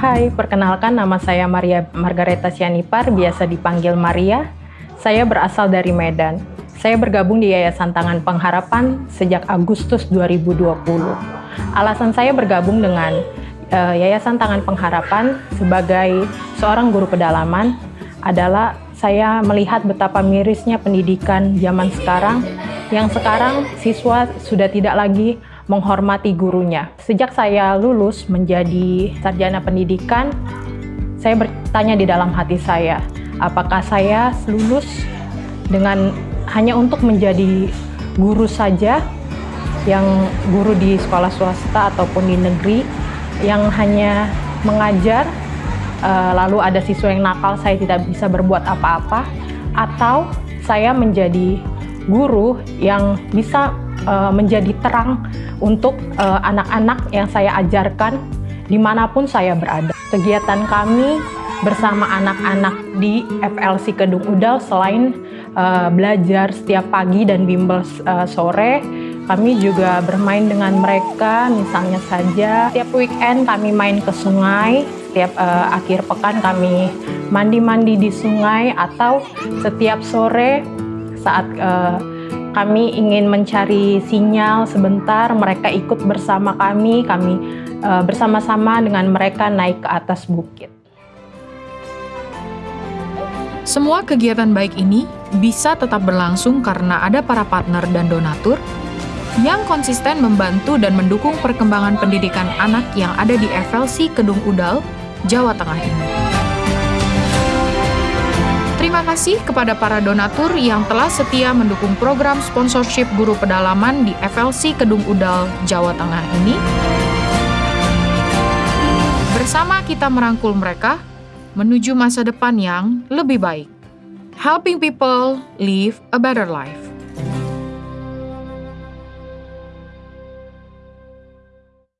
Hai, perkenalkan nama saya Maria Margareta Sianipar, biasa dipanggil Maria. Saya berasal dari Medan. Saya bergabung di Yayasan Tangan Pengharapan sejak Agustus 2020. Alasan saya bergabung dengan uh, Yayasan Tangan Pengharapan sebagai seorang guru pedalaman adalah saya melihat betapa mirisnya pendidikan zaman sekarang yang sekarang siswa sudah tidak lagi menghormati gurunya. Sejak saya lulus menjadi sarjana pendidikan, saya bertanya di dalam hati saya, apakah saya lulus dengan hanya untuk menjadi guru saja yang guru di sekolah swasta ataupun di negeri yang hanya mengajar uh, lalu ada siswa yang nakal saya tidak bisa berbuat apa-apa atau saya menjadi guru yang bisa uh, menjadi terang untuk eh, anak-anak uh, yang saya ajarkan di mana pun saya berada. Kegiatan kami bersama anak-anak di FLC Kedung Udal selain uh, belajar setiap pagi dan bimbel uh, sore, kami juga bermain dengan mereka, misalnya saja setiap weekend kami main ke sungai, setiap uh, akhir pekan kami mandi-mandi di sungai atau setiap sore saat uh, kami ingin mencari sinyal sebentar, mereka ikut bersama kami, kami uh, bersama-sama dengan mereka naik ke atas bukit. Semua kegiatan baik ini bisa tetap berlangsung karena ada para partner dan donatur yang konsisten membantu dan mendukung perkembangan pendidikan anak yang ada di FLC Kedung Udal, Jawa Tengah ini. Terima kasih kepada para donatur yang telah setia mendukung program sponsorship guru pedalaman di FLC Kedung Udal, Jawa Tengah ini. Bersama kita merangkul mereka menuju masa depan yang lebih baik. Helping people live a better life.